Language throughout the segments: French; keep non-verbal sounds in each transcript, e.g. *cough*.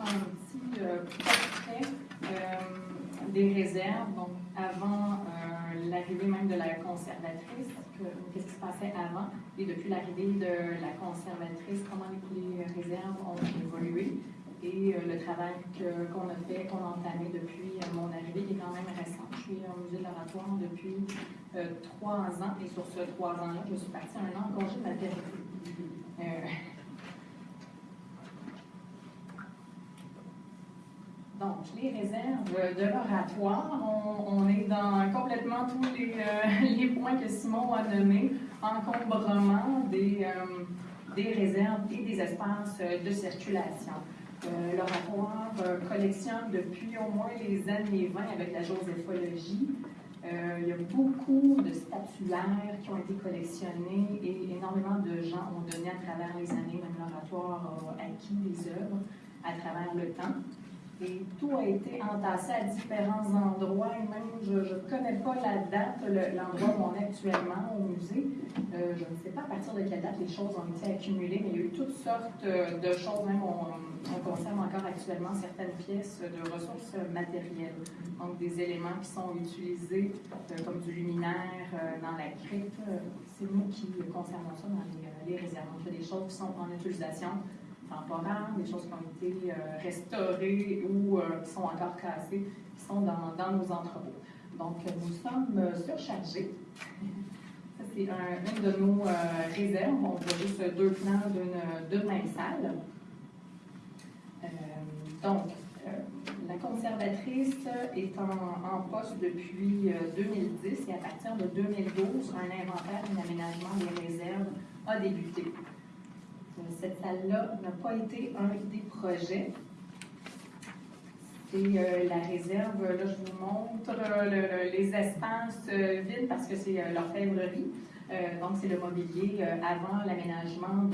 un petit euh, portrait euh, des réserves. Donc, avant euh, l'arrivée même de la conservatrice, qu'est-ce qui se passait avant, et depuis l'arrivée de la conservatrice, comment les, réserves ont évolué, et le travail qu'on a fait, qu'on a entamé depuis mon arrivée, qui est quand même récent. Je suis au musée de l'oratoire depuis trois ans, et sur ce trois ans-là, je suis partie un an en congé de maternité. Donc, les réserves de l'oratoire, on, est dans complètement tous les, euh, *laughs* points que Simon a nommés, encombrement des, euh, des réserves et des espaces de circulation. Euh, l'oratoire collectionne depuis au moins les années 20 avec la joséphologie. il y a beaucoup de statuaires qui ont été collectionnés et énormément de gens ont donné à travers les années, même l'oratoire a acquis les œuvres à travers le temps. Et tout a été entassé à différents endroits, et même je ne connais pas la date, l'endroit où on est actuellement au musée. Euh, je ne sais pas à partir de quelle date les choses ont été accumulées, mais il y a eu toutes sortes euh, de choses. Même on, conserve encore actuellement certaines pièces de ressources matérielles. Donc des éléments qui sont utilisés euh, comme du luminaire dans la crypte. C'est nous qui conservons ça dans les, les réserves. Donc il des choses qui sont en utilisation temporaires, des choses qui ont été euh, restaurées ou euh, qui sont encore cassées, qui sont dans, nos entrepôts. Donc, nous sommes euh, surchargés. Ça, c'est un, une de nos réserves. On voit juste deux plans d'une même salle. donc, la conservatrice est en, en poste depuis 2010 et à partir de 2012, un inventaire et un aménagement des réserves a débuté. Cette salle-là n'a pas été un des projets. C'est euh, la réserve, là je vous montre euh, les espaces euh, vides parce que c'est l'orfèvrerie. donc c'est le mobilier avant l'aménagement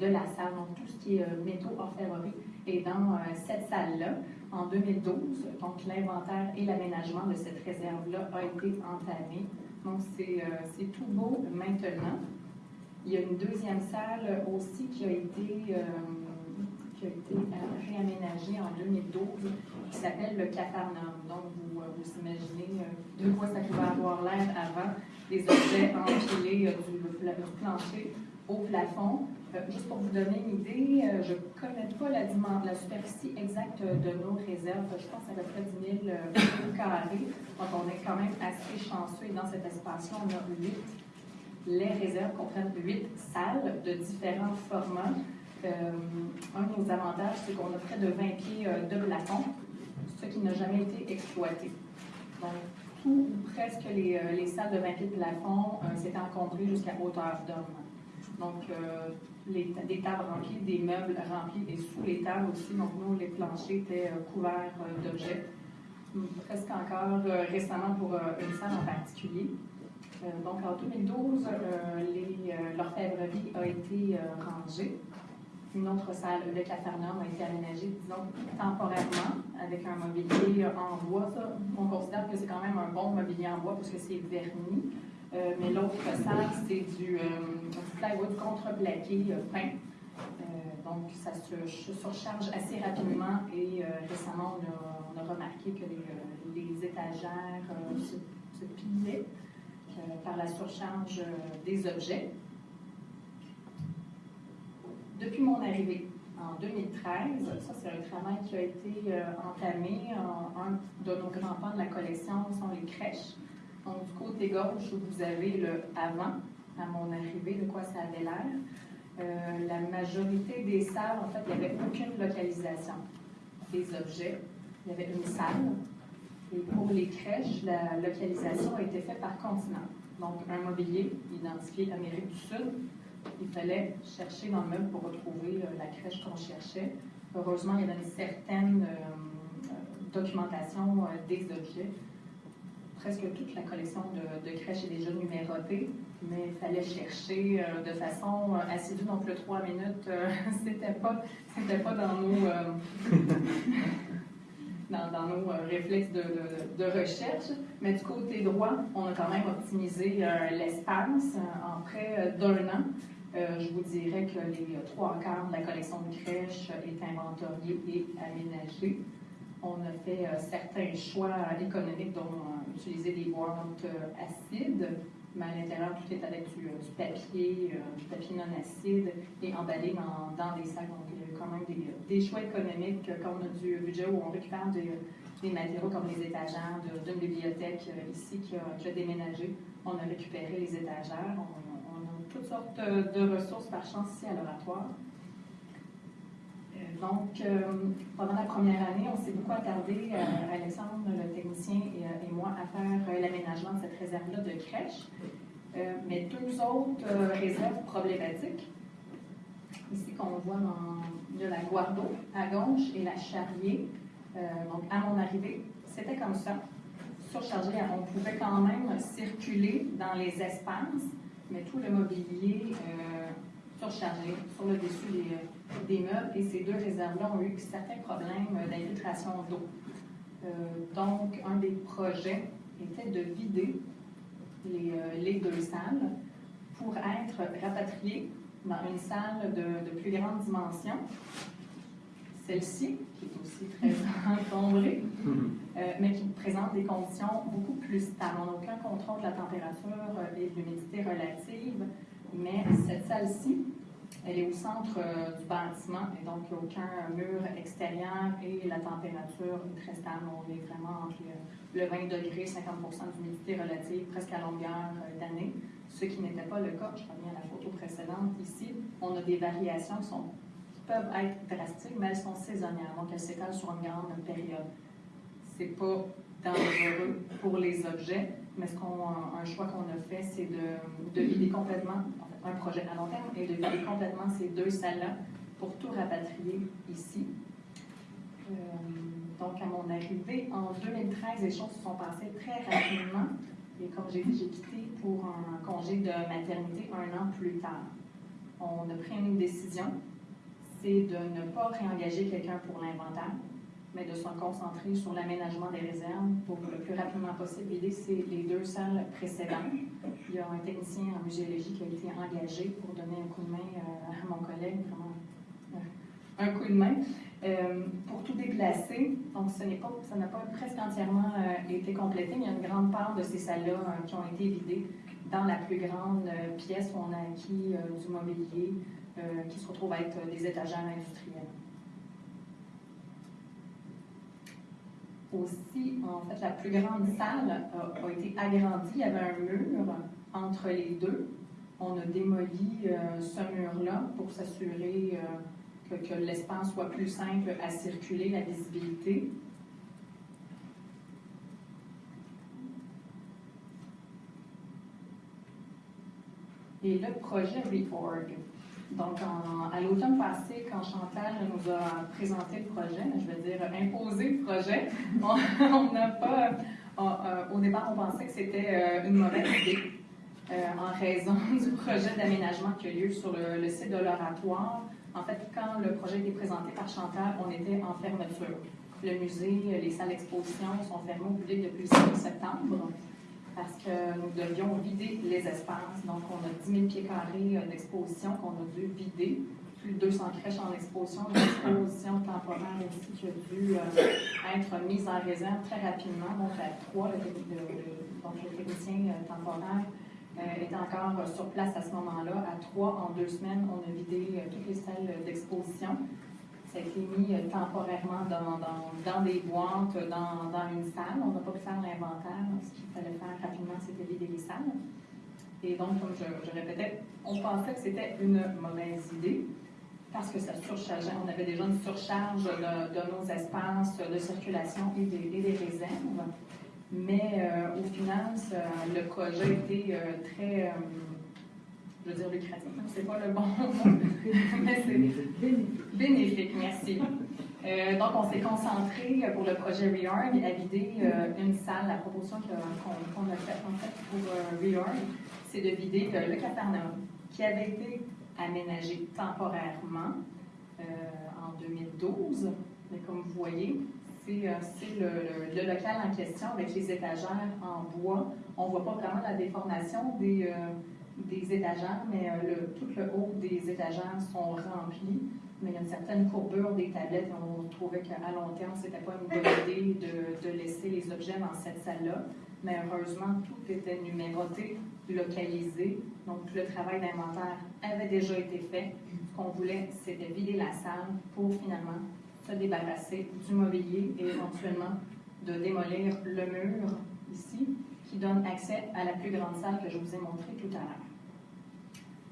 de, la salle. Donc tout ce qui est métaux orfèvrerie est dans cette salle-là en 2012. Donc l'inventaire et l'aménagement de cette réserve-là a été entamé. Donc c'est tout beau maintenant. Il y a une deuxième salle aussi qui a été, euh, qui a été réaménagée en 2012 qui s'appelle le Cafarnaum. Donc, vous, euh, vous imaginez euh, de quoi ça pouvait avoir l'air avant, des objets empilés du, plancher au plafond. juste pour vous donner une idée, je ne connais pas la, la, superficie exacte de nos réserves. Je pense à peu près 10 000 carrés. Donc, on est quand même assez chanceux. Et dans cet espace-là, on a 8 les réserves comprennent huit salles de différents formats. Euh, un de nos avantages, c'est qu'on a près de 20 pieds euh, de plafond, ce qui n'a jamais été exploité. Donc, tout ou presque les, euh, les, salles de 20 pieds de plafond s'étaient encombrées jusqu'à hauteur d'homme. Donc, des tables remplies, des meubles remplis, et sous les tables aussi, donc nous, les planchers étaient couverts d'objets. Presque encore récemment pour une salle en particulier. Euh, donc, en 2012, euh, euh, l'orfèvrerie a été rangée. Une autre salle, le Cafarnaum, a été aménagée, disons, temporairement, avec un mobilier en bois. On considère que c'est quand même un bon mobilier en bois parce que c'est verni. mais l'autre salle, c'est du, plywood contreplaqué peint. donc, ça se, surcharge assez rapidement et récemment, on a, remarqué que les, étagères se, se pilaient. Euh, par la surcharge euh, des objets. Depuis mon arrivée en 2013, ça c'est un travail qui a été euh, entamé. un de nos grands pans de la collection sont les crèches. Donc du côté gauche, vous avez le avant, à mon arrivée, de quoi ça avait l'air. la majorité des salles, en fait, il n'y avait aucune localisation des objets. Il y avait une salle, et pour les crèches, la localisation a été faite par continent. Donc, un mobilier identifié Amérique du Sud. Il fallait chercher dans le meuble pour retrouver euh, la crèche qu'on cherchait. Heureusement, il y avait une certaine euh, euh, documentation des objets. Presque toute la collection de, de crèches est déjà numérotée, mais il fallait chercher de façon assidue. Donc, le 3 minutes, *laughs* c'était pas, pas dans nos. Dans, nos euh, réflexes de, recherche. Mais du côté droit, on a quand même optimisé euh, l'espace euh, en près d'un an. je vous dirais que les trois quarts de la collection de crèche est inventoriée et aménagée. On a fait certains choix économiques, dont utiliser des boîtes acides, mais à l'intérieur, tout est avec du, papier, du papier non acide et emballé dans, dans des sacs. Donc, il y a quand même des, des choix économiques quand on a du budget où on récupère des, des matériaux comme les étagères d'une bibliothèque euh, ici qui a, déménagé. On a récupéré les étagères. On, a toutes sortes de, ressources par chance ici à l'oratoire. Euh, donc, euh, pendant la première année, on s'est beaucoup attardé, Alexandre, le technicien et, moi, à faire l'aménagement de cette réserve-là de crèche. mais deux autres réserves problématiques, ici qu'on voit dans la Guardo à gauche et la Charrier, euh, donc, à mon arrivée, c'était comme ça, surchargé. On pouvait quand même circuler dans les espaces, mais tout le mobilier euh, surchargé sur le dessus des, des, meubles. Et ces deux réserves-là ont eu certains problèmes d'infiltration d'eau. Euh, donc, un des projets était de vider les, les deux salles pour être rapatriés dans une salle de, de plus grande dimension celle-ci, qui est aussi très *laughs* encombrée, *laughs* euh, mais qui présente des conditions beaucoup plus stables. On n'a aucun contrôle de la température et de l'humidité relative, mais cette salle-ci, elle est au centre euh, du bâtiment et donc il n'y a aucun mur extérieur et la température est très stable. On est vraiment entre le 20 degrés, 50% d'humidité relative, presque à longueur euh, d'année, ce qui n'était pas le cas. Je reviens à la photo précédente ici. On a des variations qui peuvent être drastiques, mais elles sont saisonnières, donc elles s'étalent sur une grande période. C'est pas dangereux pour les objets, mais ce qu'on, un choix qu'on a fait, c'est de, de, vider complètement, en fait, un projet à long terme, et de vider complètement ces deux salles-là pour tout rapatrier ici. Euh, donc, à mon arrivée, en 2013, les choses se sont passées très rapidement. Et comme j'ai dit, j'ai quitté pour un congé de maternité un an plus tard. On a pris une décision c'est de ne pas réengager quelqu'un pour l'inventaire, mais de se concentrer sur l'aménagement des réserves pour le plus rapidement possible. L'idée, c'est les deux salles précédentes. Il y a un technicien en muséologie qui a été engagé pour donner un coup de main euh, à mon collègue, vraiment euh, un coup de main, euh, pour tout déplacer. Donc, ça n'a pas presque entièrement été complété, mais il y a une grande part de ces salles-là qui ont été vidées dans la plus grande pièce où on a acquis du mobilier, qui se retrouvent à être des étagères industrielles. Aussi, en fait, la plus grande salle a, été agrandie. Il y avait un mur entre les deux. On a démoli euh, ce mur-là pour s'assurer euh, que, que l'espace soit plus simple à circuler, la visibilité. Et le projet Reforg, donc, à l'automne passé, quand Chantal nous a présenté le projet, je veux dire imposé le projet, *laughs* on n'a pas. Euh, au départ, on pensait que c'était euh, une mauvaise idée euh, en raison *laughs* du projet d'aménagement qui a lieu sur le, site de l'oratoire. En fait, quand le projet été présenté par Chantal, on était en fermeture. Le musée, les salles d'exposition sont fermées au public depuis le 5 septembre parce que nous devions vider les espaces. Donc, on a 10 000 pieds carrés euh, d'exposition qu'on a dû vider, plus de 200 crèches en exposition, une exposition temporaire aussi qui a dû euh, être mise en réserve très rapidement. Donc, à trois, le, donc le technicien euh, temporaire était encore sur place à ce moment-là. À trois, en deux semaines, on a vidé toutes les salles d'exposition. Ça a été mis euh, temporairement dans, dans, des boîtes, dans, dans, une salle. On n'a pas pu faire l'inventaire. Ce qu'il fallait faire rapidement, c'était vider les salles. Et donc, comme je, répétais, on pensait que c'était une mauvaise idée parce que ça surchargeait. On avait déjà une surcharge de, nos espaces de circulation et des, réserves. Mais euh, au final, le projet était euh, très je veux dire lucratif, c'est pas le bon mot, *laughs* mais c'est bénéfique. merci. Euh, donc, on s'est concentré pour le projet REORG à vider euh, une salle. La proposition qu'on a faite en fait pour euh, c'est de vider le Capernaum, qui avait été aménagé temporairement en 2012. Mais comme vous voyez, c'est le, le, local en question avec les étagères en bois. On ne voit pas vraiment la déformation des des étagères, mais le, tout le haut des étagères sont remplis. Mais il y a une certaine courbure des tablettes et on trouvait qu'à long terme, ce n'était pas une bonne *laughs* idée de, de laisser les objets dans cette salle-là. Mais heureusement, tout était numéroté, localisé. Donc, le travail d'inventaire avait déjà été fait. Ce qu'on voulait, c'était vider la salle pour finalement se débarrasser du mobilier et éventuellement de démolir le mur ici qui donne accès à la plus grande salle que je vous ai montrée tout à l'heure.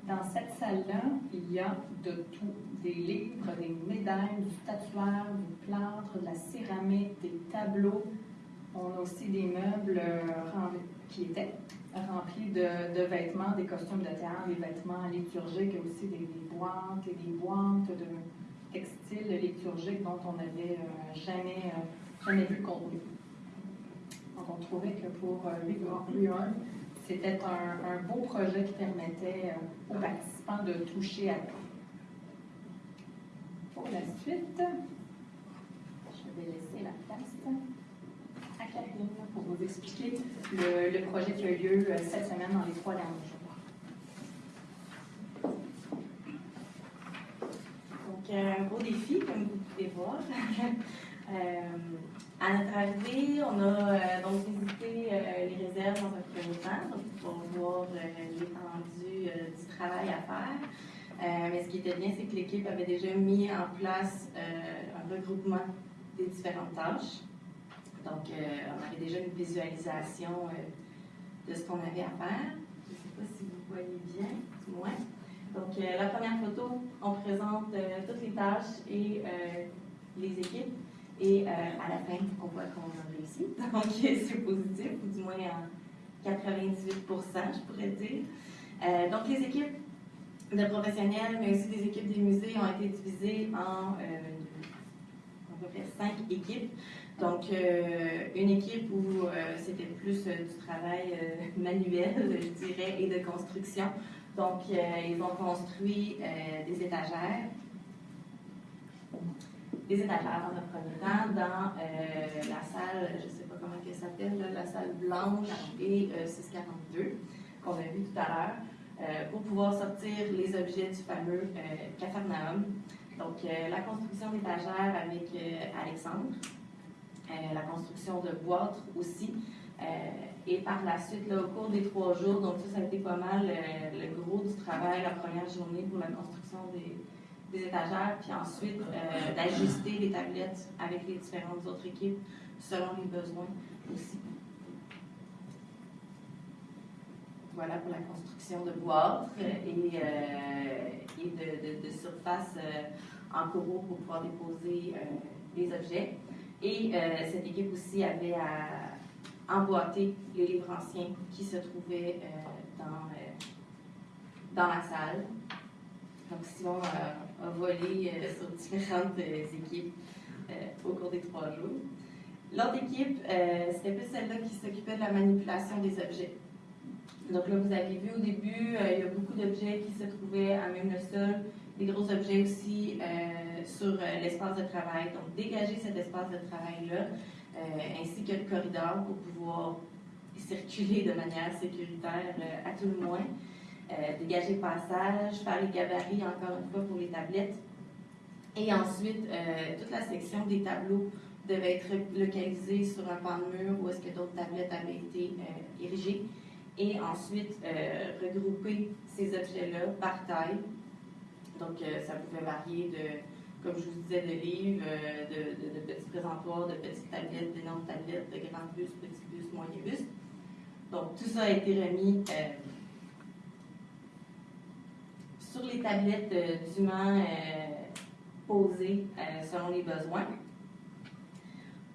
Dans cette salle-là, il y a de tout, des livres, des médailles, du statuaire, du plâtre, de la céramique, des tableaux. On a aussi des meubles euh, qui étaient remplis de, vêtements, des costumes de théâtre, des vêtements liturgiques, et aussi des, boîtes et des boîtes de textiles liturgiques dont on n'avait euh, jamais, euh, jamais vu le contenu. Donc on trouvait que pour euh, c'était un, beau projet qui permettait aux participants de toucher à tout. Pour la suite, je vais laisser la place à Karine pour vous expliquer le, projet qui a eu lieu cette semaine dans les trois derniers jours. Donc, un beau défi, comme vous pouvez voir. *laughs* Euh, à notre arrivée, on a euh, donc visité euh, les réserves dans un premier temps, donc pour voir l'étendue du travail à faire. mais ce qui était bien, c'est que l'équipe avait déjà mis en place un regroupement des différentes tâches. Donc, on avait déjà une visualisation de ce qu'on avait à faire. Je ne sais pas si vous voyez bien, du moins. Donc, la première photo, on présente toutes les tâches et les équipes. Et euh, à la fin, on voit qu'on a réussi. Donc, c'est positif, ou du moins en 98% je pourrais dire. Euh, donc, les équipes de professionnels, mais aussi des équipes des musées ont été divisées en euh, à peu près cinq équipes. Donc, une équipe où c'était plus du travail *laughs* manuel, je dirais, et de construction. Donc, ils ont construit des étagères des étagères dans un premier temps dans euh, la salle, je ne sais pas comment elle s'appelle, la salle blanche et 642 euh, qu'on a vu tout à l'heure, euh, pour pouvoir sortir les objets du fameux Cafarnaum. Donc, la construction d'étagères avec Alexandre, la construction de boîtes aussi. et par la suite, au cours des trois jours, donc ça, ça a été pas mal le gros du travail, la première journée pour la construction des, des étagères, puis ensuite euh, d'ajuster les tablettes avec les différentes autres équipes selon les besoins aussi. Voilà pour la construction de boîtes et, euh, et de, de, surfaces euh, en coraux pour pouvoir déposer les objets. Et cette équipe aussi avait à emboîter les livres anciens qui se trouvaient dans, dans la salle. Donc, sinon, a volé euh, sur différentes euh, équipes euh, au cours des trois jours. L'autre équipe, c'était plus celle-là qui s'occupait de la manipulation des objets. Donc là, vous avez vu au début, il y a beaucoup d'objets qui se trouvaient à même le sol, des gros objets aussi sur l'espace de travail. Donc, dégager cet espace de travail-là, ainsi que le corridor pour pouvoir circuler de manière sécuritaire à tout le moins. Euh, dégager le passage, faire les gabarits encore une fois pour les tablettes. Et ensuite, euh, toute la section des tableaux devait être localisée sur un pan de mur où est-ce que d'autres tablettes avaient été euh, érigées. Et ensuite, regrouper ces objets-là par taille. Donc, ça pouvait varier de, comme je vous disais, de livres, de, de, petits présentoirs, de petites tablettes, d'énormes tablettes, de grands bus, petits bus, moyens bus. Donc, tout ça a été remis sur les tablettes euh, dûment euh, posées euh, selon les besoins.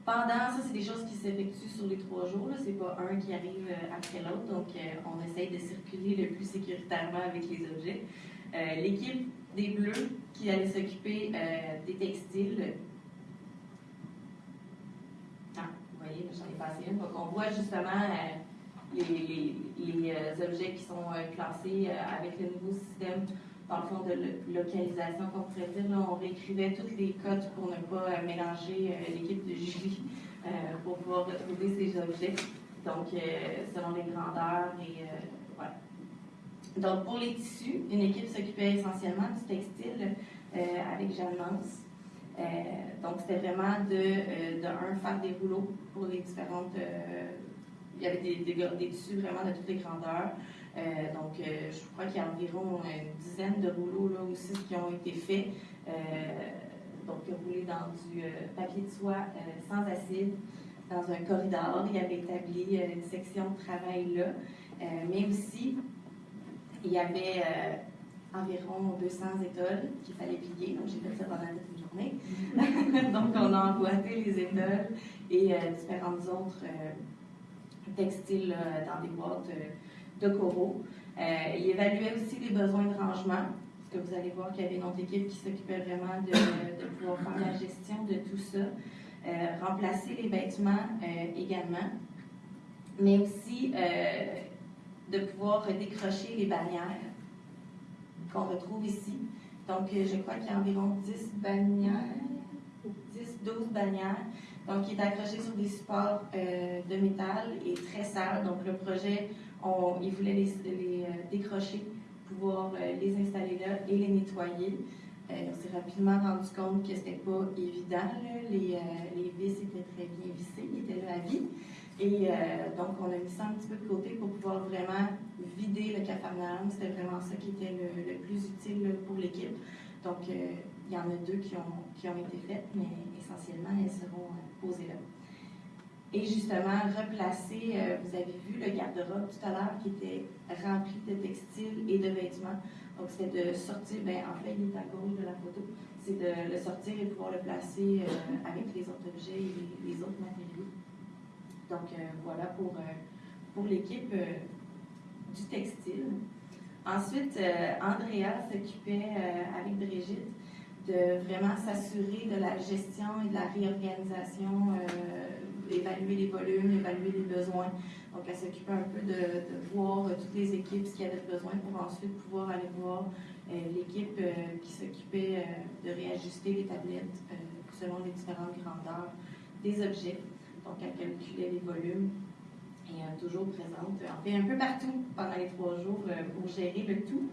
Pendant, ça, c'est des choses qui s'effectuent sur les trois jours. Ce n'est pas un qui arrive après l'autre. Donc, on essaye de circuler le plus sécuritairement avec les objets. L'équipe des Bleus qui allait s'occuper des textiles. Ah, vous voyez, j'en ai passé une. Donc, on voit justement les, les, objets qui sont classés avec le nouveau système dans le fond de localisation qu'on dire. on réécrivait toutes les codes pour ne pas euh, mélanger euh, l'équipe de Julie euh, pour pouvoir retrouver ces objets. Donc, selon les grandeurs et voilà. Donc, pour les tissus, une équipe s'occupait essentiellement du textile avec Jeanne Mance. donc, c'était vraiment de, de, un, faire des rouleaux pour les différentes. il y avait des, des, tissus vraiment de toutes les grandeurs. Donc, je crois qu'il y a environ une dizaine de rouleaux là aussi qui ont été faits donc roulé dans du euh, papier de soie euh, sans acide, dans un corridor. Il avait établi euh, une section de travail là, mais aussi il y avait environ 200 étoiles qu'il fallait plier. Donc, j'ai fait ça pendant toute une journée. *laughs* donc, on a emboîté les étoiles et différentes autres textiles dans des boîtes coraux. il évaluait aussi les besoins de rangement que vous allez voir qu'il y avait une autre équipe qui s'occupait vraiment de, pouvoir faire la gestion de tout ça, euh, remplacer les vêtements euh, également, mais aussi euh, de pouvoir décrocher les bannières qu'on retrouve ici. Donc, je crois qu'il y a environ 10 bannières, 10-12 bannières, donc qui est accroché sur des supports de métal et très sales. Donc, le projet, on, il voulait les décrocher pouvoir euh, les installer là et les nettoyer. Euh, on s'est rapidement rendu compte que c'était pas évident. Les, euh, vis étaient très bien vissées, ils étaient là à vie. Et donc, on a mis ça un petit peu de côté pour pouvoir vraiment vider le cafarnaum. C'était vraiment ça qui était le, plus utile pour l'équipe. Donc, il y en a deux qui ont, qui ont été faites, mais essentiellement, elles seront posées là. Et justement, replacer, euh, vous avez vu le garde-robe tout à l'heure qui était rempli de textiles et de vêtements. Donc, c'était de sortir, ben, en fait, il est à gauche de la photo, c'est de le sortir et pouvoir le placer euh, avec les autres objets et les, autres matériaux. Donc, euh, voilà pour, pour l'équipe du textile. Ensuite, Andrea s'occupait avec Brigitte de vraiment s'assurer de la gestion et de la réorganisation évaluer les volumes, évaluer les besoins. Donc, elle s'occupait un peu de, voir euh, toutes les équipes, ce qu'il y avait besoin pour ensuite pouvoir aller voir euh, l'équipe euh, qui s'occupait de réajuster les tablettes selon les différentes grandeurs des objets. Donc, elle calculait les volumes et toujours présente, en fait, un peu partout pendant les trois jours pour gérer le tout.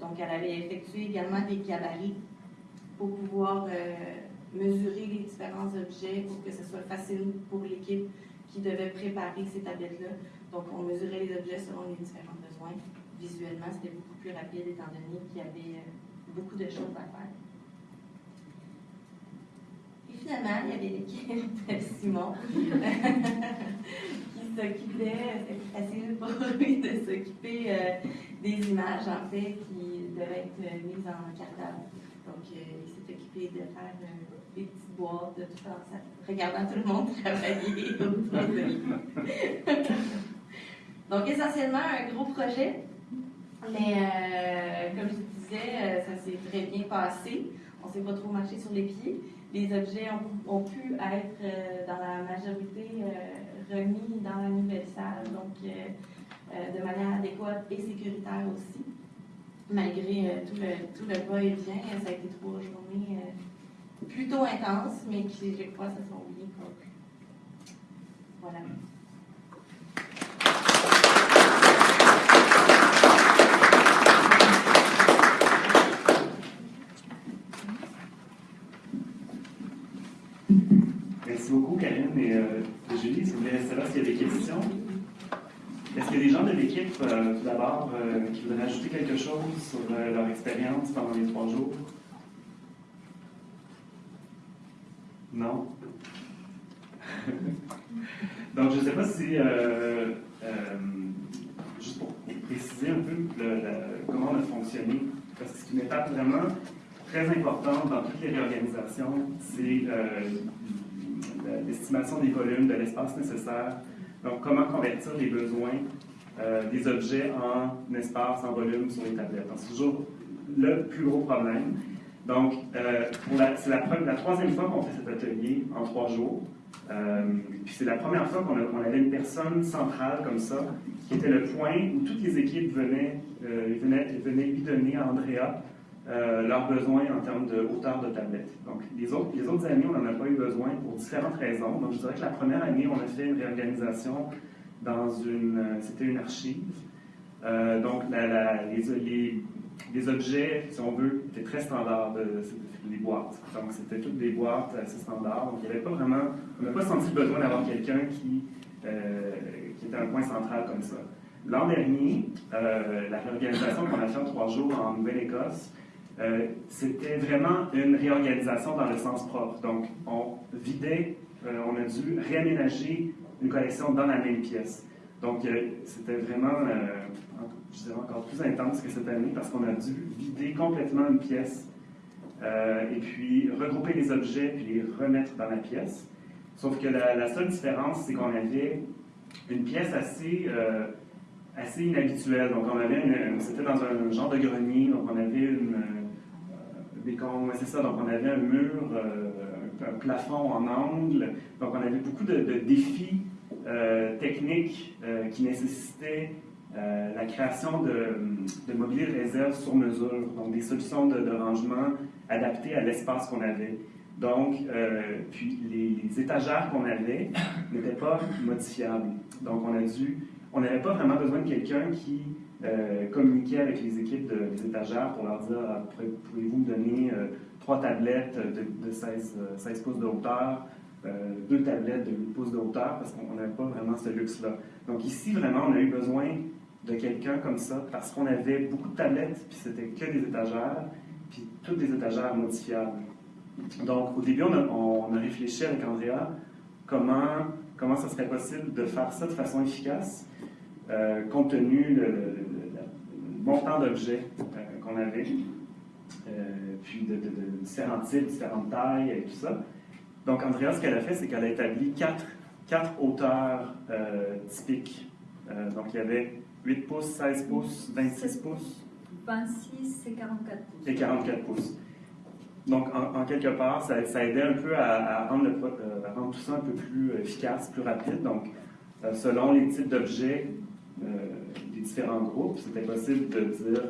donc, elle avait effectué également des gabarits pour pouvoir mesurer les différents objets pour que ce soit facile pour l'équipe qui devait préparer ces tablettes-là. Donc, on mesurait les objets selon les différents besoins. Visuellement, c'était beaucoup plus rapide étant donné qu'il y avait euh, beaucoup de choses à faire. Et finalement, il y avait l'équipe Simon *laughs* qui s'occupait, c'était facile pour lui *laughs* de s'occuper euh, des images, en fait, qui devaient être mises en cartable. Donc, euh, il s'est occupé de faire des petites boîtes, de tout ça, regardant tout le monde travailler *laughs* *laughs* Donc, essentiellement, un gros projet. Mais euh, comme je disais, euh, ça s'est très bien passé. On ne s'est pas trop marché sur les pieds. Les objets ont, pu être, euh, dans la majorité, remis dans la nouvelle salle, donc de manière adéquate et sécuritaire aussi. Malgré tout, le, tout le va-et-vient, ça a été trois journées plutôt intenses, mais qui, je crois, se sont bien. Voilà. Merci beaucoup, Karine et euh, Julie. Voulez rester là, s'il y a des questions? Est-ce qu'il y a des gens de l'équipe, euh, tout d'abord, euh, qui voudraient ajouter quelque chose sur leur expérience pendant les trois jours? Non? Donc, je ne sais pas si, euh, euh, juste pour préciser un peu comment on a fonctionné, parce que c'est une étape vraiment très importante dans toutes les réorganisations, c'est euh, l'estimation des volumes, de l'espace nécessaire. Donc, comment convertir les besoins des objets en espace, en volume sur les tablettes. c'est toujours le plus gros problème. Donc, euh, c'est la, la, troisième fois qu'on fait cet atelier en trois jours. Euh, puis c'est la première fois qu'on avait une personne centrale comme ça, qui était le point où toutes les équipes venaient, euh, venaient, venaient lui donner à Andrea euh, leurs besoins en termes de hauteur de tablette. Donc, les autres, les autres années, on n'en a pas eu besoin pour différentes raisons. Donc, je dirais que la première année, on a fait une réorganisation dans une... C'était une archive. Donc, les, objets, si on veut, étaient très standards, les boîtes. Donc, c'était toutes des boîtes assez standards. Donc, il n'y avait pas vraiment, on n'a pas senti le besoin d'avoir quelqu'un qui, euh, était un point central comme ça. L'an dernier, euh, la réorganisation qu'on a fait en trois jours en Nouvelle-Écosse, c'était vraiment une réorganisation dans le sens propre. Donc, on vidait, on a dû réaménager une collection dans la même pièce. Donc, c'était vraiment, euh, je dirais encore plus intense que cette année parce qu'on a dû vider complètement une pièce euh, et puis regrouper les objets puis les remettre dans la pièce. Sauf que la, seule différence, c'est qu'on avait une pièce assez, euh, assez inhabituelle. Donc, on avait c'était dans un, genre de grenier, donc on avait une, des c'est ça, donc on avait un mur, un plafond en angle, donc on avait beaucoup de, défis euh, techniques euh, qui nécessitaient euh, la création de, de mobilier de réserve sur mesure, donc des solutions de, rangement adaptées à l'espace qu'on avait. Donc, puis les, étagères qu'on avait n'étaient pas modifiables. Donc, on a dû, on n'avait pas vraiment besoin de quelqu'un qui communiquait avec les équipes des étagères pour leur dire ah, pouvez-vous me donner trois tablettes de, de 16, 16, pouces de hauteur euh, deux tablettes de 8 pouces de hauteur parce qu'on n'avait pas vraiment ce luxe-là. Donc ici, vraiment, on a eu besoin de quelqu'un comme ça parce qu'on avait beaucoup de tablettes, puis c'était que des étagères, puis toutes des étagères modifiables. Donc au début, on a, réfléchi avec Andrea comment, comment ça serait possible de faire ça de façon efficace, euh, compte tenu le, montant d'objets euh, qu'on avait, puis de, de, différents types, différentes tailles et tout ça. Donc, Andrea, ce qu'elle a fait, c'est qu'elle a établi quatre, quatre hauteurs euh, typiques. Euh, donc, il y avait 8 pouces, 16 pouces, 26 pouces. 26 et 44 pouces. Et 44 pouces. Donc, en, quelque part, ça, ça, aidait un peu à, rendre le, euh, rendre, tout ça un peu plus efficace, plus rapide. Donc, selon les types d'objets des différents groupes, c'était possible de dire,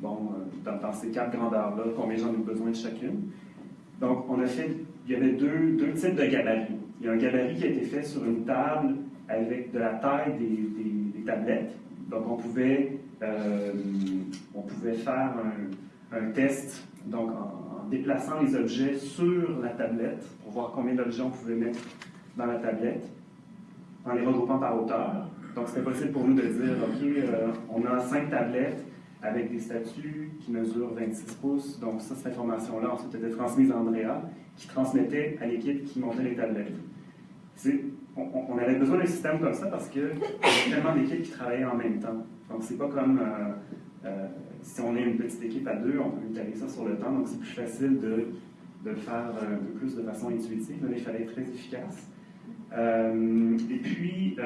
bon, dans, dans, ces quatre grandeurs-là, combien j'en ai besoin de chacune. Donc, on a fait il y avait deux, deux, types de gabarits. Il y a un gabarit qui a été fait sur une table avec de la taille des, des, tablettes. Donc, on pouvait, euh, on pouvait faire un, test donc en, déplaçant les objets sur la tablette pour voir combien d'objets on pouvait mettre dans la tablette en les regroupant par hauteur. Donc, c'était possible pour nous de dire, OK, euh, on a cinq tablettes avec des statues qui mesurent 26 pouces. Donc, ça, cette information-là, ensuite, était transmise à Andrea qui transmettait à l'équipe qui montait les tablettes. On, avait besoin d'un système comme ça parce qu'il y avait tellement d'équipes qui travaillaient en même temps. Donc, c'est pas comme euh, euh, si on est une petite équipe à deux, on peut étaler ça sur le temps, donc c'est plus facile de, le faire un peu plus de façon intuitive. mais il fallait être très efficace. Euh, et puis,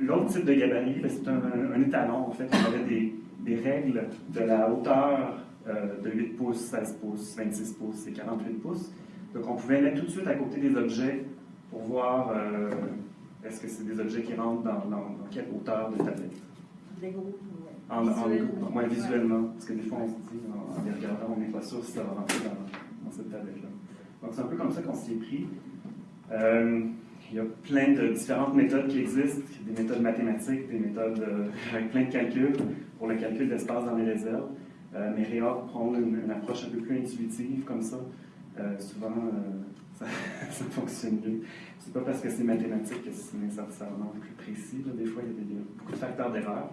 l'autre type de gabarit, ben, c'est un, étalon. En fait, on avait des, des règles de la hauteur de 8 pouces, 16 pouces, 26 pouces et 48 pouces. Donc, on pouvait mettre tout de suite à côté des objets pour voir euh, est-ce que c'est des objets qui rentrent dans, quelle hauteur de tablette. Des groupes, en, en, moins visuellement, parce que des fois, on se dit, en, les regardant, on n'est pas sûr si ça va rentrer dans, cette tablette-là. Donc, c'est un peu comme ça qu'on s'y est pris. Euh, il y a plein de différentes méthodes qui existent, des méthodes mathématiques, des méthodes euh, avec plein de calculs pour le calcul d'espace dans les réserves. mais Réa prend une, approche un peu plus intuitive comme ça. Euh, souvent, euh, *laughs* ça, fonctionne mieux. C'est pas parce que c'est mathématique que c'est nécessairement plus précis. Des fois, il y a, beaucoup de facteurs d'erreur.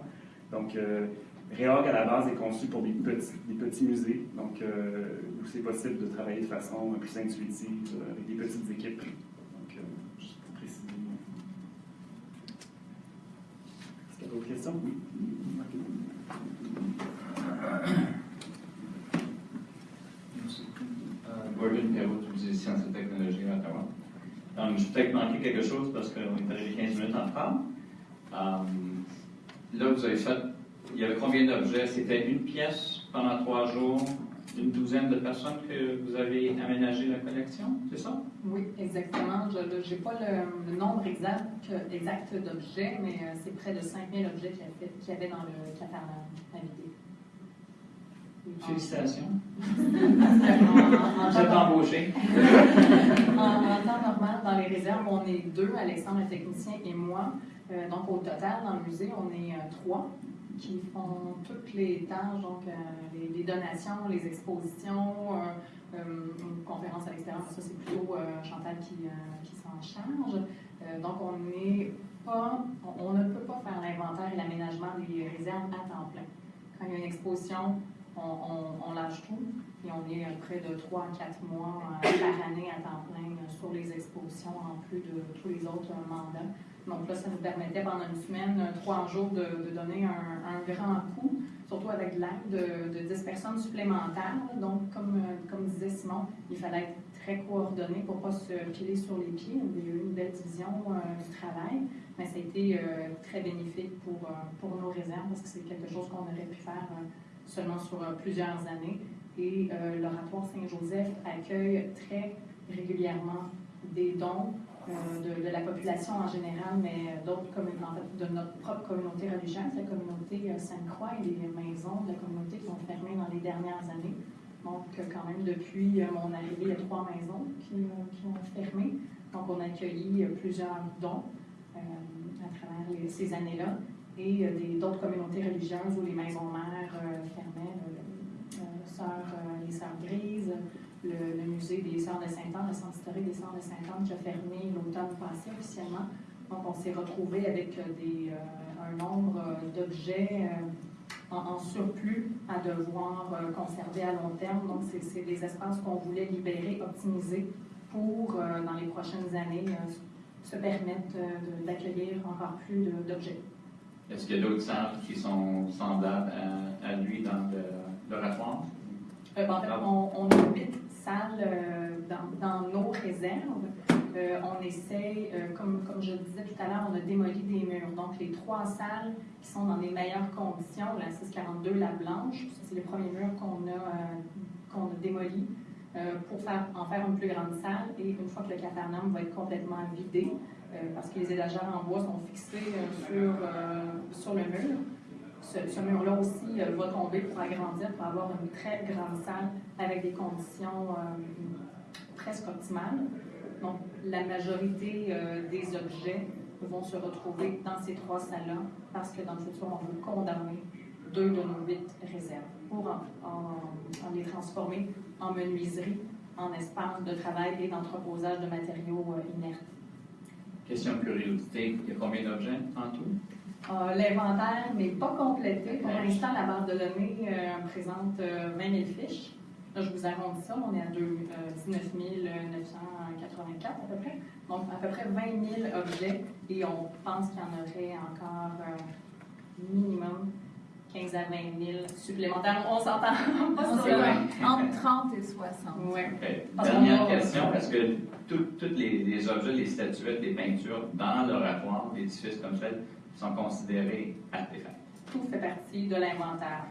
Donc, euh, Réorg, à la base, est conçu pour des petits, des petits musées, donc où c'est possible de travailler de façon plus intuitive avec des petites équipes. Donc, juste pour préciser. Est-ce qu'il y a d'autres questions? Oui. Gordon Perrault, tu disais sciences et technologies à Ottawa. Donc, je vais peut-être manquer quelque chose parce qu'on est arrivé 15 minutes en retard. Euh, là, vous avez fait, il y avait combien d'objets? C'était une pièce pendant trois jours, une douzaine de personnes que vous avez aménagé la collection, c'est ça? Oui, exactement. Je n'ai pas le, nombre exact, exact d'objets, mais euh, c'est près de 5000 objets qu'il y, avait dans le catalogue. Félicitations. Vous êtes embauché. en, temps normal, dans les réserves, on est deux, Alexandre, le technicien, et moi. Euh, donc, au total, dans le musée, on est euh, trois. Qui font toutes les tâches, donc euh, les, donations, les expositions, euh, euh, une conférence à l'extérieur, ça c'est plutôt euh, Chantal qui, qui s'en charge. Donc on n'est pas, on, ne peut pas faire l'inventaire et l'aménagement des réserves à temps plein. Quand il y a une exposition, on, on- lâche tout et on est près de 3 à 4 mois par année à temps plein sur les expositions en plus de tous les autres mandats. Donc là, ça nous permettait pendant une semaine, euh, trois jours, de, donner un, un grand coup, surtout avec l'aide de, de 10 personnes supplémentaires. Donc, comme, euh, comme disait Simon, il fallait être très coordonné pour ne pas se piler sur les pieds. Il y a eu une belle division euh, du travail, mais ça a été euh, très bénéfique pour, pour nos réserves parce que c'est quelque chose qu'on aurait pu faire seulement sur plusieurs années. Et l'Oratoire Saint-Joseph accueille très régulièrement des dons de, de la population en général, mais d'autres de notre propre communauté religieuse, la communauté euh, Sainte-Croix et les maisons de la communauté qui ont fermé dans les dernières années. Donc, euh, quand même, depuis euh, mon arrivée, il y a trois maisons qui, euh, ont fermé. Donc, on a accueilli euh, plusieurs dons euh, à travers ces années-là et euh, d'autres communautés religieuses où les maisons mères euh, fermaient. euh, euh, euh, les Sœurs Grises, le, le musée des Sœurs de Saint-Anne, le centre historique des Sœurs de Saint-Anne qui a fermé l'automne passé officiellement. Donc, on s'est retrouvé avec euh, des, euh, un nombre euh, d'objets euh, en, en surplus à devoir euh, conserver à long terme. Donc, c'est- des espaces qu'on voulait libérer, optimiser pour, dans les prochaines années, se permettre d'accueillir encore plus d'objets. Est-ce qu'il y a d'autres salles qui sont semblables à, à lui dans le- l'oratoire? Euh, ben, en fait, on, on a huit salles euh, dans, nos réserves. Euh, on essaie, euh, comme, comme je le disais tout à l'heure, on a démoli des murs. Donc, les trois salles qui sont dans les meilleures conditions, la 642, la blanche, c'est les premiers murs qu'on a, qu'on a démolis euh, pour faire, en faire une plus grande salle. Et une fois que le cafarnaum va être complètement vidé, parce que les étagères en bois sont fixées euh, sur, sur le mur, ce, mur-là aussi euh, va tomber pour agrandir, pour avoir une très grande salle avec des conditions euh, presque optimales. Donc, la majorité euh, des objets vont se retrouver dans ces trois salles-là parce que dans le futur, on veut condamner deux de nos huit réserves pour en, en- les transformer en menuiserie, en espace de travail et d'entreposage de matériaux inertes. Question de curiosité, il y a combien d'objets en tout? Euh, L'inventaire n'est pas complété. Pour l'instant, la base de données euh, présente euh, 20 000 fiches. Là, je vous arrondis ça, on est à deux- euh, 19 984 à peu près. Donc, à peu près 20 000 objets et on pense qu'il y en aurait encore euh, minimum 15 à 20 000 supplémentaires. On s'entend *laughs* pas sur entre 30 et 60. Ouais. Ok. Parce qu'on Dernière question, parce que tous les, les objets, les statuettes, les peintures dans l'oratoire, l'édifice comme tel, sont considérés artefacts. Tout fait partie de l'inventaire.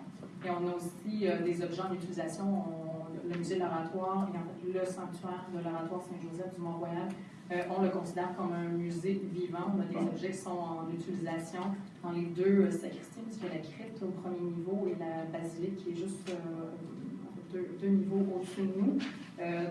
Et on a aussi euh, des objets en utilisation. On- le musée de l'oratoire et le sanctuaire de l'oratoire Saint-Joseph du Mont-Royal, euh, on le considère comme un musée vivant. On a des objets qui sont en utilisation dans les deux euh, sacristies, puisque la crypte au premier niveau et la basilique qui est juste euh, deux, deux niveaux au-dessus de nous.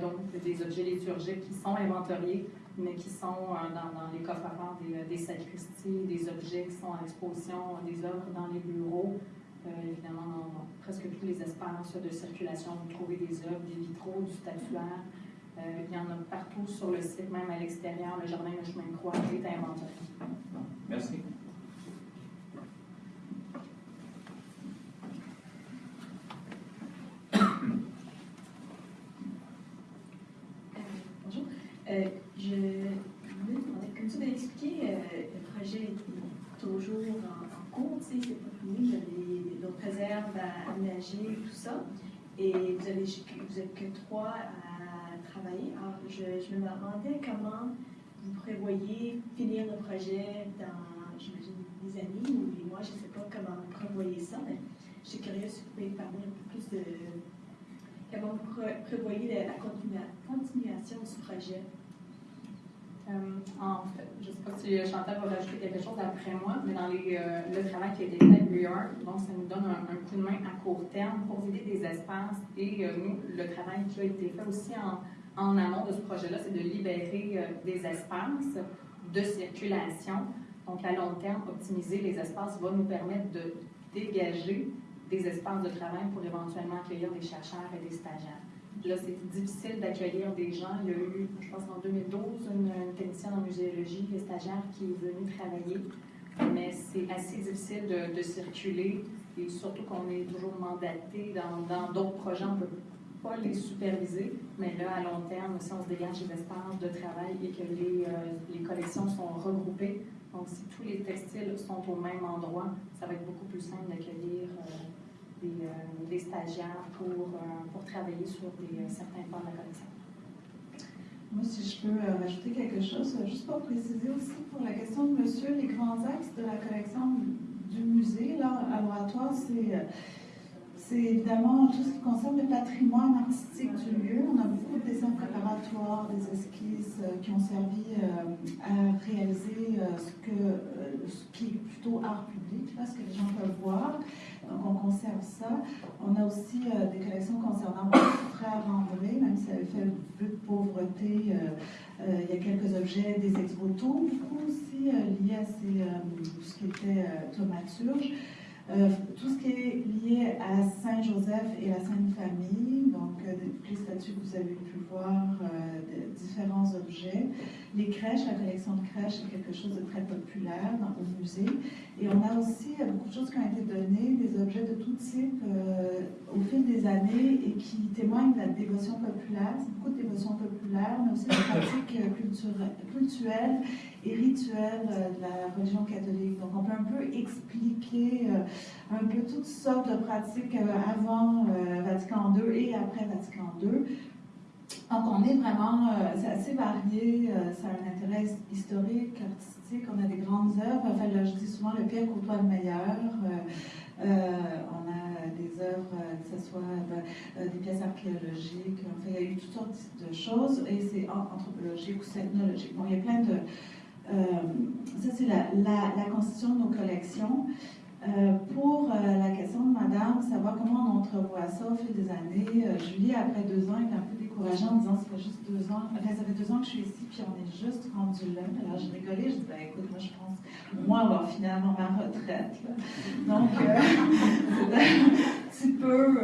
Donc, des objets liturgiques qui sont inventoriés, mais qui sont euh, dans, les coffres-forts des, des sacristies, des objets qui sont en exposition, des œuvres dans les bureaux. Euh, évidemment, dans, presque tous les espaces de circulation, vous trouvez des œuvres, des vitraux, du statuaire. Euh, il y en a partout sur le site, même à l'extérieur. Le jardin de chemin de croix est inventorié. Merci. Euh, Bonjour. Euh, je voulais demander, comme tu m'as expliqué, euh, le projet est toujours en, en cours, tu sais, c'est pas fini, il y a des- d'autres réserves à aménager, tout ça. Et vous avez vous que trois à travailler. Alors, je, je me demandais comment vous prévoyez finir le projet dans, j'imagine, des années ou des mois, je ne sais pas comment vous prévoyez ça, mais je suis curieuse si vous pouvez parler un peu plus de Comment vous pré- prévoyez la, la continua- continuation du projet? Euh, en fait, je ne sais pas si Chantal va rajouter quelque chose après moi, mais dans les, euh, le travail qui a été fait à New donc ça nous donne un, un coup de main à court terme pour vider des espaces. Et euh, nous, le travail qui a été fait aussi en, en amont de ce projet-là, c'est de libérer des espaces de circulation. Donc, à long terme, optimiser les espaces va nous permettre de dégager des espaces de travail pour éventuellement accueillir des chercheurs et des stagiaires. Là, c'est difficile d'accueillir des gens. Il y a eu, je pense en 2012, une, une technicienne en muséologie, des stagiaires qui est venue travailler. Mais c'est assez difficile de, de, circuler et surtout qu'on est toujours mandaté dans d'autres projets. On ne peut pas les superviser, mais là, à long terme, si on se dégage des espaces de travail et que les, euh, les collections sont regroupées, donc si tous les textiles sont au même endroit, ça va être beaucoup plus simple d'accueillir euh, des, euh, des, stagiaires pour, euh, pour travailler sur des, certains pans de la collection. Moi, si je peux rajouter quelque chose, juste pour préciser aussi pour la question de monsieur, les grands axes de la collection du musée, là, à l'oratoire, c'est c'est évidemment tout ce qui concerne le patrimoine artistique du lieu. On a beaucoup de dessins préparatoires, des esquisses euh, qui ont servi euh, à réaliser euh, ce, qui est plutôt art public, là, ce que les gens peuvent voir. Donc on conserve ça. On a aussi des collections concernant mon frère André, même s'il avait fait peu de pauvreté. il y a quelques objets, des ex-voto, beaucoup aussi liés à ce qui était thaumaturge. Euh, tout ce qui est lié à Saint-Joseph et la Sainte Famille, donc euh, les statues que vous avez pu voir, euh, de différents objets. Les crèches, la collection de crèches est quelque chose de très populaire dans, au musée. Et on a aussi beaucoup de choses qui ont été données, des objets de tout type au fil des années et qui témoignent de la dévotion populaire. C'est beaucoup de dévotion populaire, mais aussi des pratiques culturelles et de religion catholique. Donc on peut un peu expliquer un peu toutes sortes de pratiques euh, avant euh, Vatican II et après Vatican II. Donc, on est vraiment, euh, c'est assez varié, ça a un intérêt historique, artistique, on a des grandes œuvres. Enfin, là, je dis souvent le pire côtoie le meilleur. on a des œuvres, que ce soit des pièces archéologiques, enfin, il y a eu toutes sortes de choses, et c'est anthropologique ou technologique. Bon, il y a plein de. Ça, c'est la, constitution de nos collections. Euh, pour euh, la question de madame, savoir comment on entrevoit ça au fil des années, euh, Julie, après deux ans, est un peu en disant ça fait juste deux ans, enfin, ça fait deux ans que je suis ici, puis on est juste rendu là. Alors, je rigolais, je dis, ben, écoute, moi, je pense, moi, avoir finalement ma retraite. Donc, *laughs* c'est un petit peu,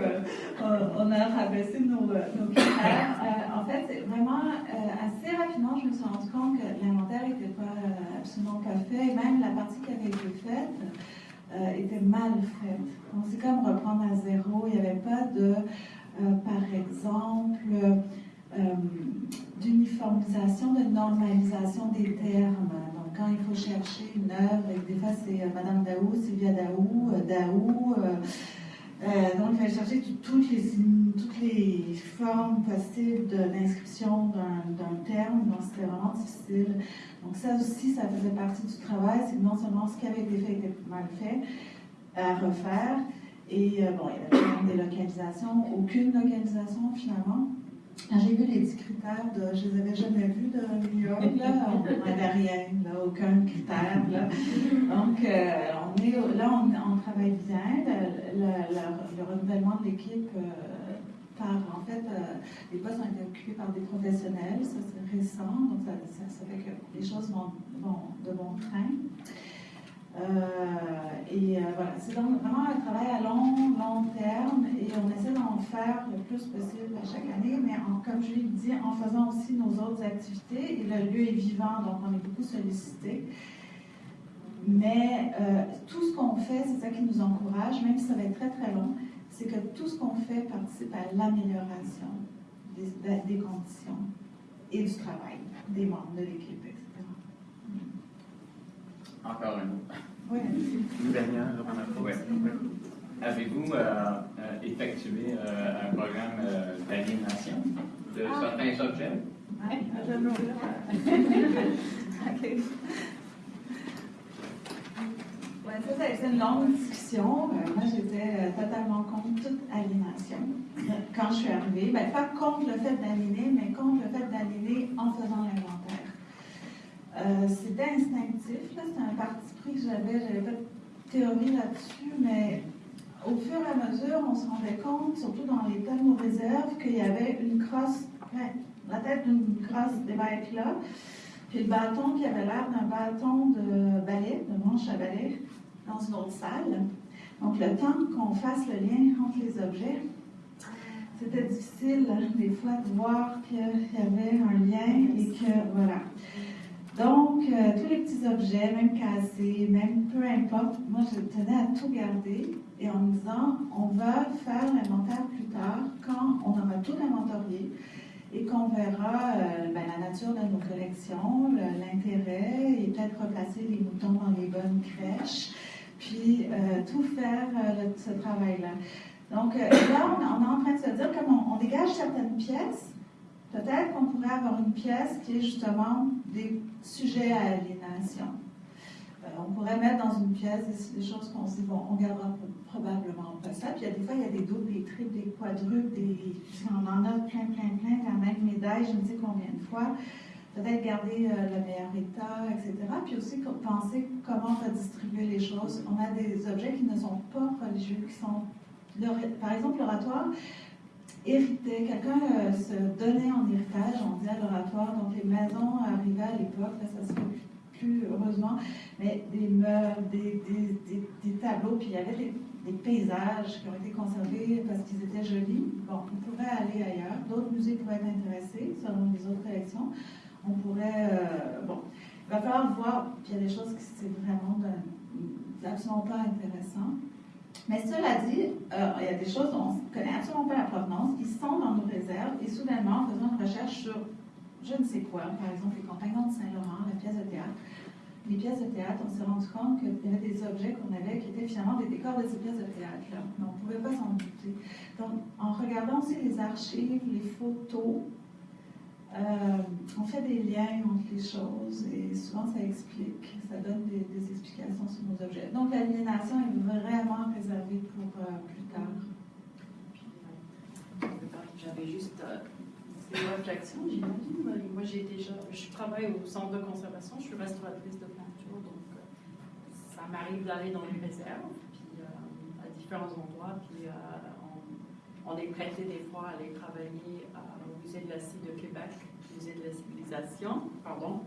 on a rabaissé nos, nos critères. en fait, vraiment assez rapidement, je me suis rendu compte que l'inventaire n'était pas absolument pas fait, et même la partie qui avait été faite, euh, était mal faite. Donc, c'est comme reprendre à zéro. Il n'y avait pas de, euh, par exemple, euh, d'uniformisation, de normalisation des termes. Donc, quand il faut chercher une œuvre, et des fois c'est Madame Daou, Sylvia Daou, Daou, donc il fallait chercher toutes les, formes possibles d'inscription d'un terme, donc c'était vraiment difficile. Donc ça aussi, ça faisait partie du travail, c'est non seulement ce qui avait été fait était mal fait, à refaire, et euh, bon, il y avait des localisations, aucune localisation finalement. J'ai vu les 10 critères, de, je ne les avais jamais vus de New York, là, on *laughs* n'avait rien, là, aucun critère. Là. Donc, euh, on est, là, on, travaille bien. Le, le, le renouvellement de l'équipe euh, par, en fait, les postes ont été occupés par des professionnels, ça c'est récent, donc ça, ça, fait que les choses vont, vont de bon train. Euh, et euh, voilà, c'est vraiment un travail à long, long terme et on essaie d'en faire le plus possible à chaque année, mais en, comme je l'ai dit, en faisant aussi nos autres activités. Et le lieu est vivant, donc on est beaucoup sollicité. Mais euh, tout ce qu'on fait, c'est ça qui nous encourage, même si ça va être très très long, c'est que tout ce qu'on fait participe à l'amélioration des, conditions et du travail des membres de l'équipe. Encore un autre. Oui. Une dernière. Ouais. Avez-vous euh, euh, effectué euh, un programme euh, d'aliénation de ah. certains objets? Ah, *laughs* OK. ça, c'est une longue discussion. Moi, j'étais totalement contre toute aliénation. Quand je suis arrivée, ben, pas contre le fait d'aligner, mais contre le fait d'aligner en faisant l'inventaire. Euh, c'était instinctif, c'était un parti pris que j'avais, j'avais pas de théorie là-dessus, mais au fur et à mesure, on se rendait compte, surtout dans les thèmes aux réserves, qu'il y avait une crosse, la tête d'une crosse d'évêque là, puis le bâton qui avait l'air d'un bâton de balai, de manche à balai, dans une autre salle. Donc, le temps qu'on fasse le lien entre les objets, c'était difficile des fois de voir qu'il y avait un lien et que, voilà. Donc, euh, tous les petits objets, même cassés, même peu importe, moi je tenais à tout garder et en me disant, on va faire l'inventaire plus tard quand on aura tout inventorié et qu'on verra euh, ben, la nature de nos collections, l'intérêt et peut-être replacer les moutons dans les bonnes crèches, puis euh, tout faire ce travail-là. Donc là, on, est en train de se dire, comme on dégage certaines pièces, Peut-être qu'on pourrait avoir une pièce qui est justement des sujets à aliénation. Euh, on pourrait mettre dans une pièce des, choses qu'on se dit, bon, on gardera probablement pas ça. Puis il y a des fois, il y a des doubles, des triples, des quadruples, des, on en a plein, plein, plein, la même médaille, je ne sais combien de fois. Peut-être garder euh, le meilleur état, etc. Puis aussi penser comment on va distribuer les choses. On a des objets qui ne sont pas religieux, qui sont, par exemple, l'oratoire quelqu'un euh, se donnait en héritage, on à l'oratoire, donc les maisons arrivaient à l'époque, ça se fait plus heureusement, mais des meubles, des, des, tableaux, puis il y avait des, paysages qui ont été conservés parce qu'ils étaient jolis. Bon, on pourrait aller ailleurs, d'autres musées pourraient être intéressés selon les autres collections. On pourrait, euh, bon, il va falloir voir, puis il y a des choses qui c'est vraiment absolument pas intéressant. Mais cela dit, euh, il y a des choses dont on ne connaît absolument pas la provenance, qui sont dans nos réserves, et soudainement, en faisant une recherche sur je ne sais quoi, par exemple les compagnons de Saint-Laurent, la pièce de théâtre, les pièces de théâtre, on s'est rendu compte qu'il y avait des objets qu'on avait qui étaient finalement des décors de ces pièces de théâtre-là. Mais on ne pouvait pas s'en douter. Donc, en regardant aussi les archives, les photos, euh, on fait des liens entre les choses et souvent ça explique, ça donne des, explications sur nos objets. Donc l'aliénation est vraiment réservée pour euh, plus tard. J'avais juste euh, une réflexion, j'imagine. Moi, j'ai déjà, je travaille au centre de conservation, je suis restauratrice de peinture, donc ça m'arrive d'aller dans les réserves, puis à différents endroits, puis on, on, est prêté des fois à aller travailler au musée de la Cité de Québec, musée de la civilisation, pardon,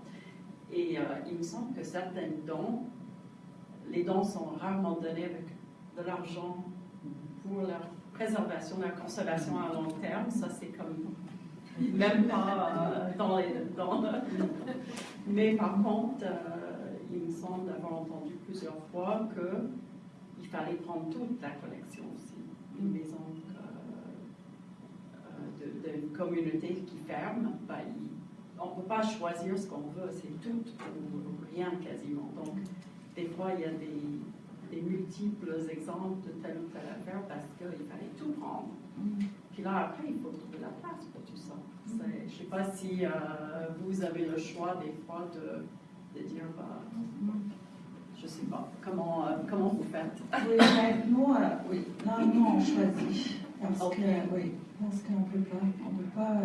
et euh, il me semble que certains dons, les dons sont rarement donnés avec de l'argent pour leur préservation, leur conservation à long terme. Ça, c'est comme même pas euh, dans les dons. *laughs* Mais par contre, euh, il me semble d'avoir entendu plusieurs fois qu'il fallait prendre toute la collection aussi. Une maison d'une communauté qui ferme, ben, on ne peut pas choisir ce qu'on veut, c'est tout ou rien quasiment. Donc, des fois, il y a des, multiples exemples de telle ou telle affaire parce qu'il fallait tout prendre. Mm-hmm. Puis là, après, il faut trouver la place pour tout ça. Mm-hmm. Je ne sais pas si euh, vous avez le choix des fois de, dire, bah, je ne sais pas, comment, euh, comment vous faites? Oui, ben, nous, euh, oui. nous, on choisit. Parce que, oui, parce qu'on ne peut pas. On peut pas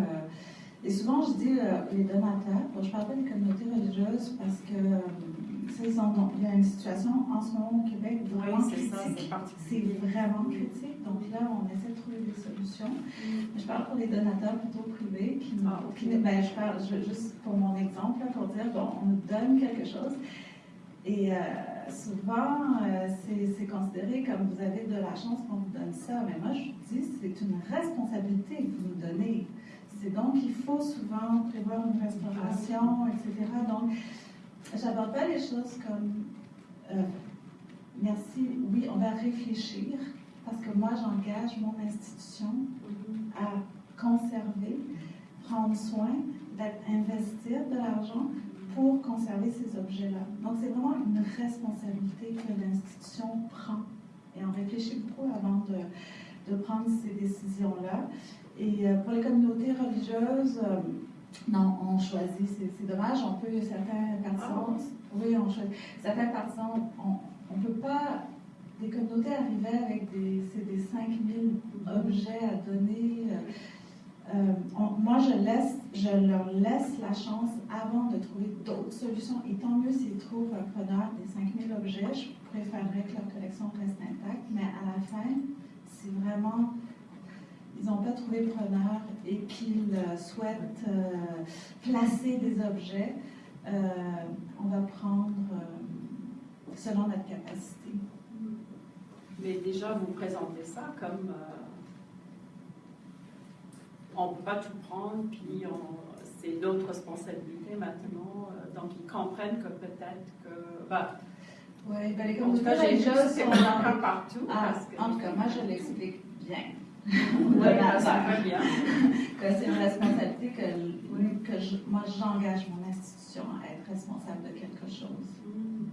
et souvent, je dis euh, les donateurs, je ne parle pas des communautés religieuses parce que euh, il y a une situation en ce moment au Québec vraiment critique. C'est vraiment critique. Donc là, on essaie de trouver des solutions. Mm. Je parle pour les donateurs plutôt privés qui, ah, ben, je parle juste pour mon exemple, pour dire, bon, on nous donne quelque chose. Et euh, souvent, c'est considéré comme vous avez de la chance qu'on vous donne ça. Mais moi, je dis, c'est une responsabilité que vous nous donnez donc, il faut souvent prévoir une restauration, etc. Donc, j'aborde pas les choses comme euh, merci, oui, on va réfléchir, parce que moi, j'engage mon institution à conserver, prendre soin, d'investir de l'argent pour conserver ces objets-là. Donc, c'est vraiment une responsabilité que l'institution prend. Et on réfléchit beaucoup avant de, de prendre ces décisions-là. Et euh, pour les communautés religieuses, euh, non, on choisit. C'est dommage, on peut, certains partisans, ah oui, on choisit. Certains partisans, on ne peut pas, des communautés arriver avec des, des 5000 objets à donner. Euh, moi, je, laisse, je leur laisse la chance avant de trouver d'autres solutions. Et tant mieux s'ils trouvent un preneur des 5000 objets. Je préférerais que leur collection reste intacte. Mais à la fin, c'est vraiment ils n'ont pas trouvé preneur et qu'ils euh, souhaitent euh, placer des objets, euh, on va prendre selon notre capacité. Mais déjà, vous présentez ça comme on ne peut pas tout prendre, puis on- c'est d'autres responsabilités maintenant. euh, donc, ils comprennent que peut-être que. bah, Oui, ben les communautés religieuses sont cas partout. Ah, parce que- en tout cas, moi, je l'explique bien. Oui, très bien. *laughs* que c'est une responsabilité que, que je- moi, j'engage mon institution à être responsable de quelque chose. Mhm.